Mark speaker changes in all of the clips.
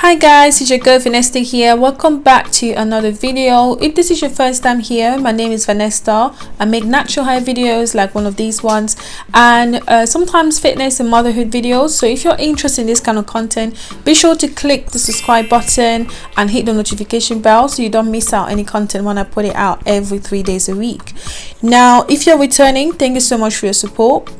Speaker 1: hi guys it's your girl vanessa here. Welcome back to another video. If this is your first time here my name is vanessa. I make natural hair videos like one of these ones and uh, sometimes fitness and motherhood videos. So if you're interested in this kind of content be sure to click the subscribe button and hit the notification bell so you don't miss out any content when i put it out every three days a week. Now if you're returning thank you so much for your support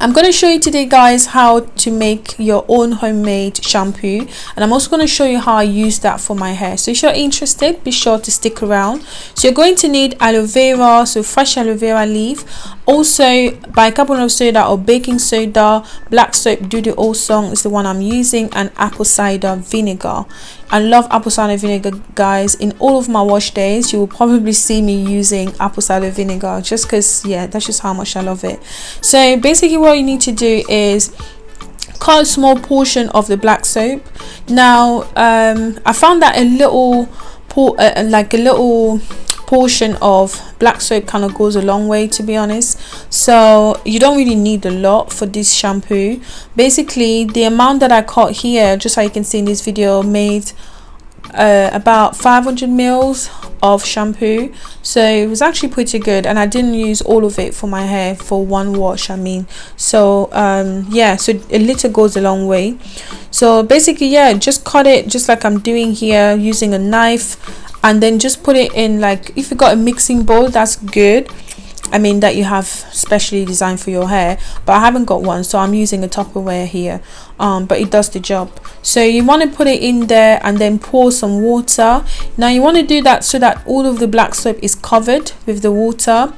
Speaker 1: I'm going to show you today guys how to make your own homemade shampoo. And I'm also going to show you how I use that for my hair. So if you're interested be sure to stick around. So you're going to need aloe vera so fresh aloe vera leaf also bicarbonate of soda or baking soda black soap Dudu-Osun is the one I'm using and apple cider vinegar. I love apple cider vinegar guys. In all of my wash days you will probably see me using apple cider vinegar just because yeah that's just how much I love it. So basically what you need to do is cut a small portion of the black soap. Now um, I found that a little uh, like a little portion of black soap kind of goes a long way to be honest. So you don't really need a lot for this shampoo. Basically the amount that I caught here just so you can see in this video made uh, about 500 mils of shampoo. So it was actually pretty good and I didn't use all of it for my hair for one wash I mean. So um, yeah so a little goes a long way. So basically yeah just cut it just like I'm doing here using a knife and then just put it in like if you got a mixing bowl that's good. I mean that you have specially designed for your hair but I haven't got one so I'm using a Tupperware here. Um, but it does the job. So you want to put it in there and then pour some water. Now you want to do that so that all of the black soap is covered with the water.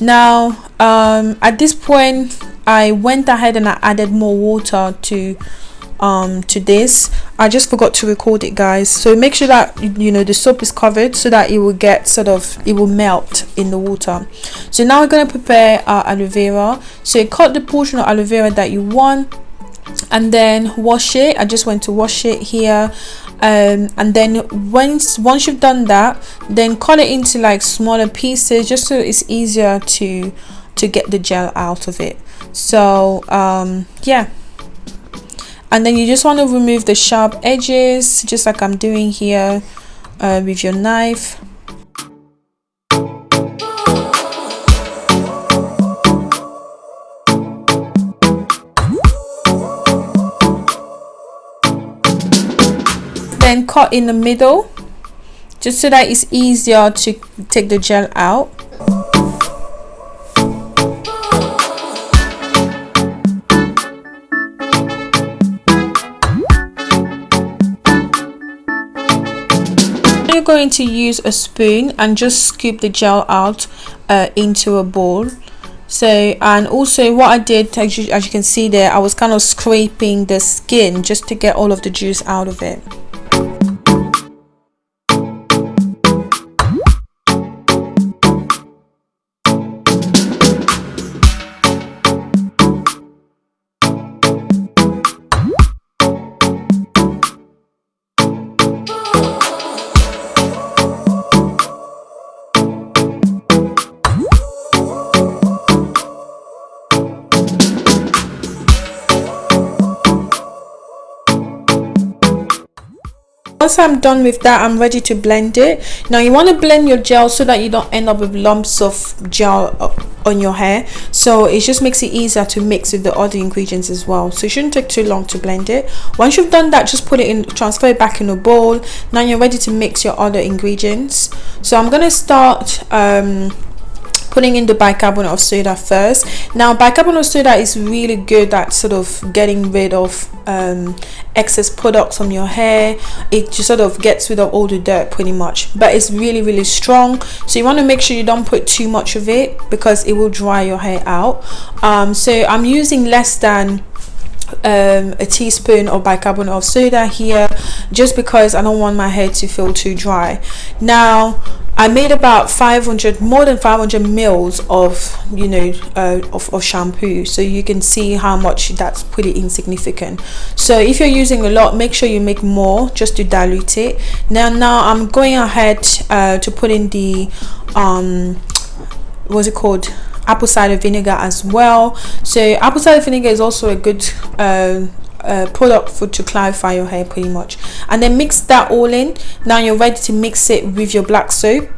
Speaker 1: Now um, at this point I went ahead and I added more water to um to this. I just forgot to record it guys. So make sure that you know the soap is covered so that it will get sort of it will melt in the water. So now we're going to prepare our aloe vera. So cut the portion of aloe vera that you want and then wash it. I just went to wash it here. Um, and then once once you've done that then cut it into like smaller pieces just so it's easier to to get the gel out of it. So um yeah and then you just want to remove the sharp edges just like I'm doing here uh, with your knife. Then cut in the middle just so that it's easier to take the gel out going to use a spoon and just scoop the gel out uh, into a bowl. So and also what I did as you, as you can see there I was kind of scraping the skin just to get all of the juice out of it once i'm done with that i'm ready to blend it. Now you want to blend your gel so that you don't end up with lumps of gel on your hair. So it just makes it easier to mix with the other ingredients as well. So it shouldn't take too long to blend it. Once you've done that just put it in transfer it back in a bowl. Now you're ready to mix your other ingredients. So i'm going to start um, putting in the bicarbonate of soda first. Now bicarbonate of soda is really good at sort of getting rid of um, excess products on your hair. It just sort of gets rid of all the dirt pretty much but it's really really strong. So you want to make sure you don't put too much of it because it will dry your hair out. Um, so I'm using less than um, a teaspoon of bicarbonate of soda here just because I don't want my hair to feel too dry. Now I made about 500 more than 500 mils of you know uh, of, of shampoo so you can see how much that's pretty insignificant. So if you're using a lot make sure you make more just to dilute it. Now now I'm going ahead uh, to put in the um what's it called apple cider vinegar as well. So apple cider vinegar is also a good uh, uh, product for to clarify your hair pretty much. And then mix that all in. Now you're ready to mix it with your black soap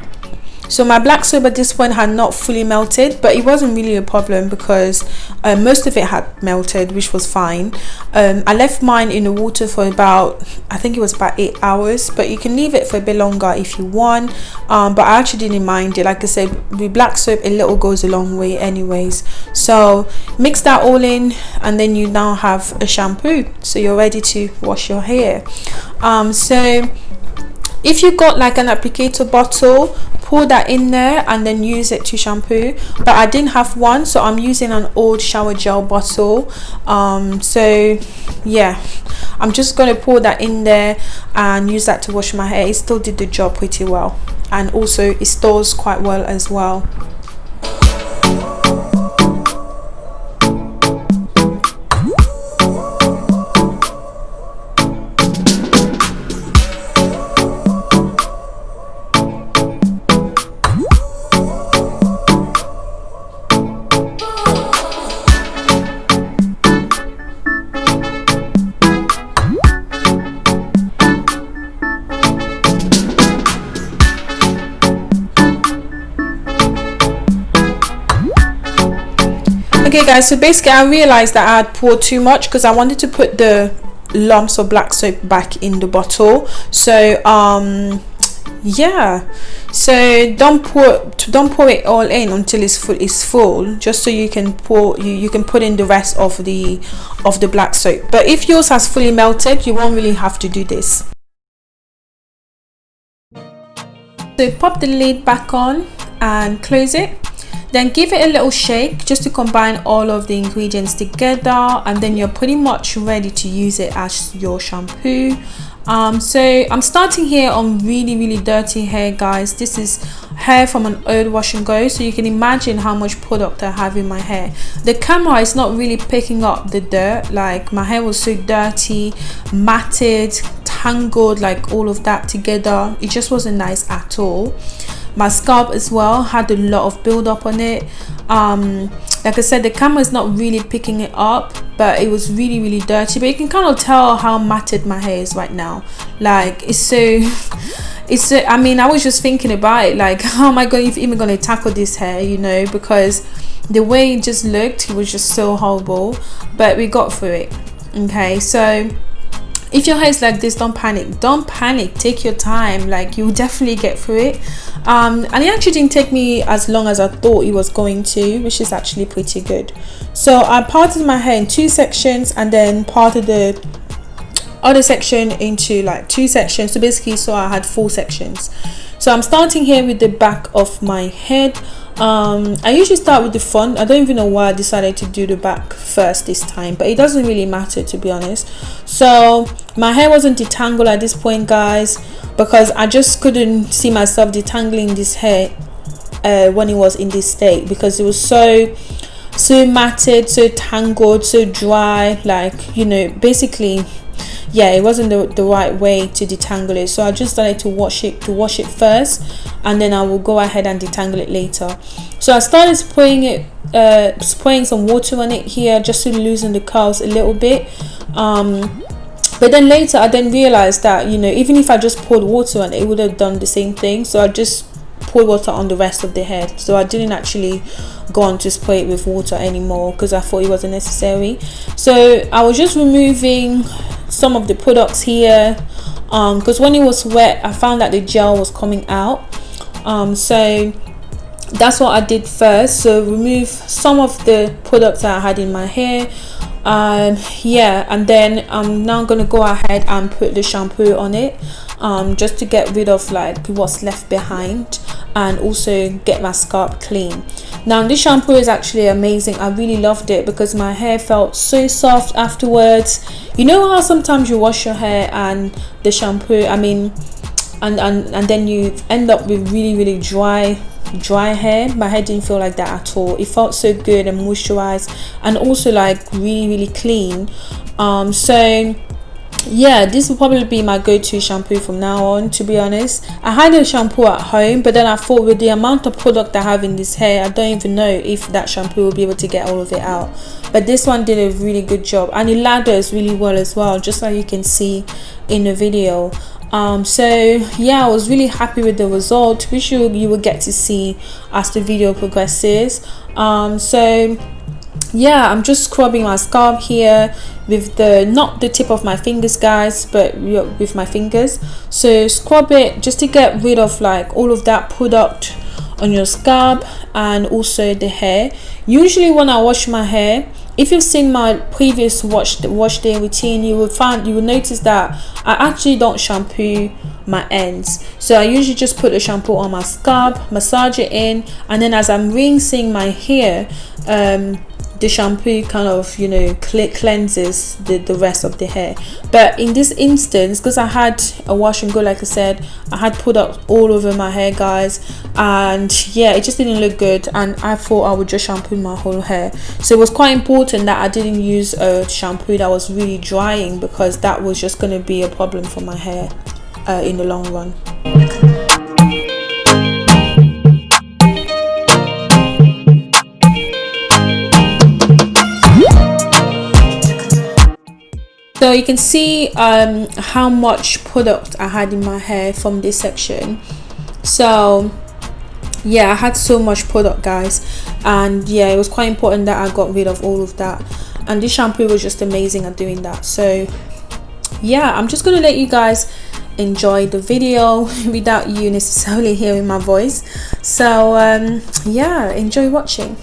Speaker 1: so my black soap at this point had not fully melted but it wasn't really a problem because uh, most of it had melted which was fine. Um, I left mine in the water for about I think it was about eight hours but you can leave it for a bit longer if you want. Um, but I actually didn't mind it. Like I said with black soap a little goes a long way anyways. So mix that all in and then you now have a shampoo. So you're ready to wash your hair. Um, so if you got like an applicator bottle pour that in there and then use it to shampoo. But I didn't have one so I'm using an old shower gel bottle. Um, so yeah. I'm just going to pour that in there and use that to wash my hair. It still did the job pretty well. And also it stores quite well as well okay guys so basically i realized that i had poured too much because i wanted to put the lumps of black soap back in the bottle. So um yeah. So don't pour don't pour it all in until it's full it's full just so you can pour you, you can put in the rest of the of the black soap. But if yours has fully melted you won't really have to do this. So pop the lid back on and close it then give it a little shake just to combine all of the ingredients together and then you're pretty much ready to use it as your shampoo. Um, so i'm starting here on really really dirty hair guys. This is hair from an old wash and go so you can imagine how much product i have in my hair. The camera is not really picking up the dirt. Like my hair was so dirty matted tangled like all of that together. It just wasn't nice at all my scalp as well had a lot of build up on it. Um like i said the camera is not really picking it up but it was really really dirty. But you can kind of tell how matted my hair is right now. Like it's so it's so i mean i was just thinking about it like how am i going even going to tackle this hair you know? Because the way it just looked it was just so horrible. But we got through it okay? So if your hair is like this don't panic. Don't panic. Take your time. Like you'll definitely get through it. Um, and it actually didn't take me as long as I thought it was going to which is actually pretty good. So I parted my hair in two sections and then parted the other section into like two sections. So basically so I had four sections. So I'm starting here with the back of my head. Um i usually start with the front. I don't even know why i decided to do the back first this time but it doesn't really matter to be honest. So my hair wasn't detangled at this point guys because i just couldn't see myself detangling this hair uh, when it was in this state because it was so so matted so tangled so dry like you know basically yeah it wasn't the, the right way to detangle it. So I just started to wash it to wash it first and then I will go ahead and detangle it later. So I started spraying it uh, spraying some water on it here just to loosen the curls a little bit. Um, but then later I then realized that you know even if I just poured water on it would have done the same thing. So I just poured water on the rest of the head. So I didn't actually go on to spray it with water anymore because I thought it wasn't necessary. So I was just removing some of the products here because um, when it was wet I found that the gel was coming out. Um, so that's what I did first. So remove some of the products that I had in my hair um, yeah and then I'm now gonna go ahead and put the shampoo on it um, just to get rid of like what's left behind and also get my scalp clean. Now this shampoo is actually amazing. I really loved it because my hair felt so soft afterwards. You know how sometimes you wash your hair and the shampoo i mean and and, and then you end up with really really dry dry hair. My hair didn't feel like that at all. It felt so good and moisturized and also like really really clean. Um so yeah this will probably be my go-to shampoo from now on to be honest. I had a shampoo at home but then i thought with the amount of product i have in this hair i don't even know if that shampoo will be able to get all of it out. But this one did a really good job and it lathers really well as well just like you can see in the video um, so yeah i was really happy with the result. Which you, you will get to see as the video progresses. Um, so yeah i'm just scrubbing my scalp here with the not the tip of my fingers guys but with my fingers. So scrub it just to get rid of like all of that product on your scalp and also the hair. Usually when i wash my hair if you've seen my previous wash wash day routine you will find you will notice that i actually don't shampoo my ends. So i usually just put the shampoo on my scalp massage it in and then as i'm rinsing my hair um the shampoo kind of you know cleanses the, the rest of the hair. But in this instance because i had a wash and go like i said i had product all over my hair guys and yeah it just didn't look good and i thought i would just shampoo my whole hair. So it was quite important that i didn't use a shampoo that was really drying because that was just going to be a problem for my hair uh, in the long run you can see um, how much product I had in my hair from this section. So yeah I had so much product guys. And yeah it was quite important that I got rid of all of that. And this shampoo was just amazing at doing that. So yeah I'm just gonna let you guys enjoy the video without you necessarily hearing my voice. So um, yeah enjoy watching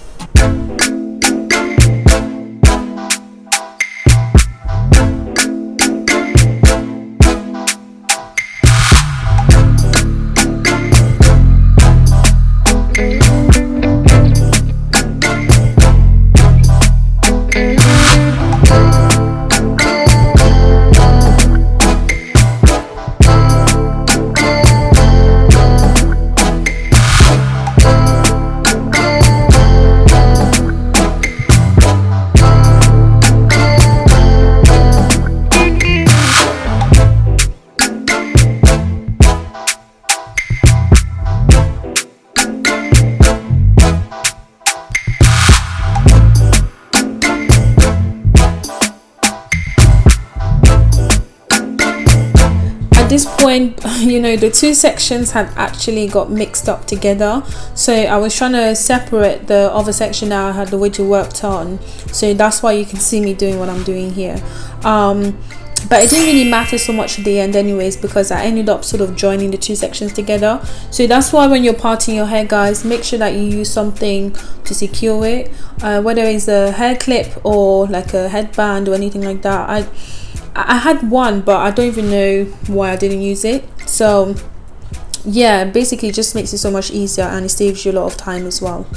Speaker 1: two sections had actually got mixed up together. So I was trying to separate the other section that I had the widget worked on. So that's why you can see me doing what I'm doing here. Um, but it didn't really matter so much at the end anyways because I ended up sort of joining the two sections together. So that's why when you're parting your hair guys make sure that you use something to secure it. Uh, whether it's a hair clip or like a headband or anything like that I I had one but I don't even know why I didn't use it. So yeah basically it just makes it so much easier and it saves you a lot of time as well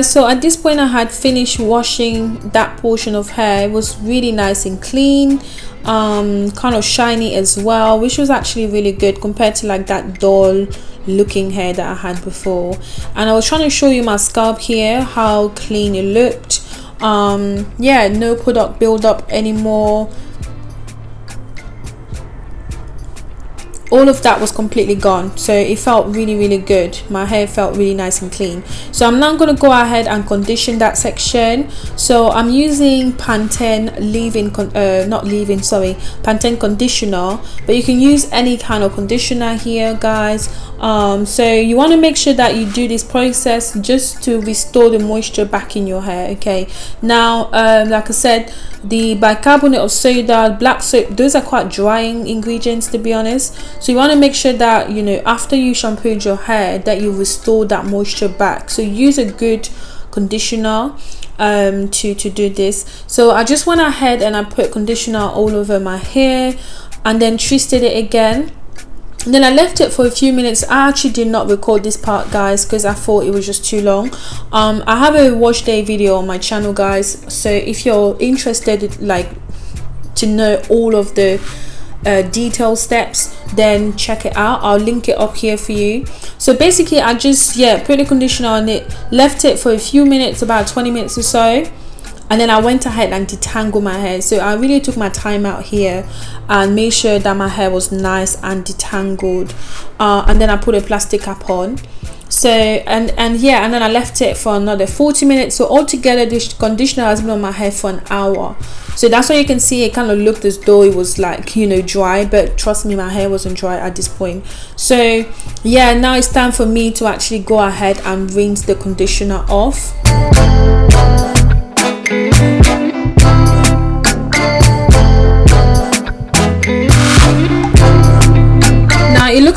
Speaker 1: guys so at this point i had finished washing that portion of hair. It was really nice and clean um kind of shiny as well which was actually really good compared to like that dull looking hair that i had before. And i was trying to show you my scalp here how clean it looked. Um yeah no product buildup anymore all of that was completely gone. So it felt really really good. My hair felt really nice and clean. So i'm now going to go ahead and condition that section. So i'm using pantene leave-in uh, not leave-in sorry pantene conditioner. But you can use any kind of conditioner here guys. Um, so you want to make sure that you do this process just to restore the moisture back in your hair okay? Now um, like i said the bicarbonate of soda black soap those are quite drying ingredients to be honest. So you want to make sure that you know after you shampooed your hair that you restore that moisture back. So use a good conditioner um to to do this. So i just went ahead and i put conditioner all over my hair and then twisted it again and then I left it for a few minutes. I actually did not record this part guys because I thought it was just too long. Um I have a wash day video on my channel guys so if you're interested like to know all of the uh, detailed steps then check it out. I'll link it up here for you. So basically I just yeah put the conditioner on it left it for a few minutes about 20 minutes or so and then I went ahead and detangled my hair. So I really took my time out here and made sure that my hair was nice and detangled. Uh, and then I put a plastic cap on. So and and yeah and then I left it for another 40 minutes. So altogether this conditioner has been on my hair for an hour. So that's why you can see it kind of looked as though it was like you know dry. But trust me my hair wasn't dry at this point. So yeah now it's time for me to actually go ahead and rinse the conditioner off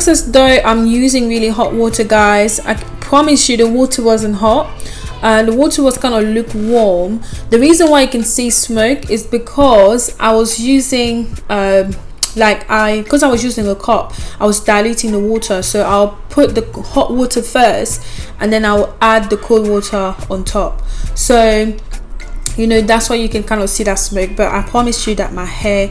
Speaker 1: as though I'm using really hot water guys. I promise you the water wasn't hot. Uh, the water was kind of lukewarm. The reason why you can see smoke is because I was using um, like I because I was using a cup I was diluting the water. So I'll put the hot water first and then I'll add the cold water on top. So you know that's why you can kind of see that smoke but i promise you that my hair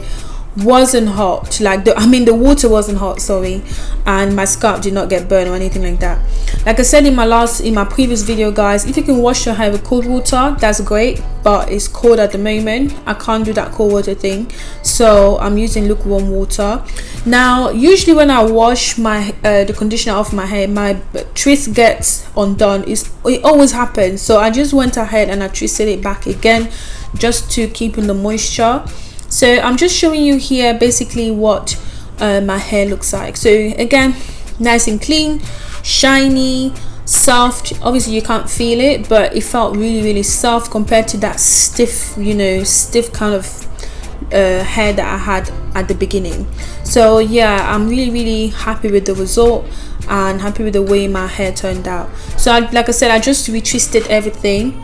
Speaker 1: wasn't hot. Like the i mean the water wasn't hot sorry. And my scalp did not get burned or anything like that. Like i said in my last in my previous video guys if you can wash your hair with cold water that's great but it's cold at the moment. I can't do that cold water thing. So i'm using lukewarm water. Now usually when i wash my uh, the conditioner off my hair my twist gets undone. It's, it always happens. So i just went ahead and i twisted it back again just to keep in the moisture so i'm just showing you here basically what uh, my hair looks like. So again nice and clean shiny soft. Obviously you can't feel it but it felt really really soft compared to that stiff you know stiff kind of uh, hair that I had at the beginning. So yeah I'm really really happy with the result and happy with the way my hair turned out. So I, like I said I just retwisted everything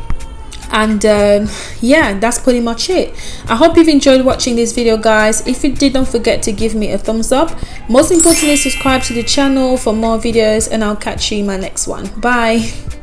Speaker 1: and um, yeah that's pretty much it. I hope you've enjoyed watching this video guys. If you did don't forget to give me a thumbs up. Most importantly subscribe to the channel for more videos and i'll catch you in my next one. Bye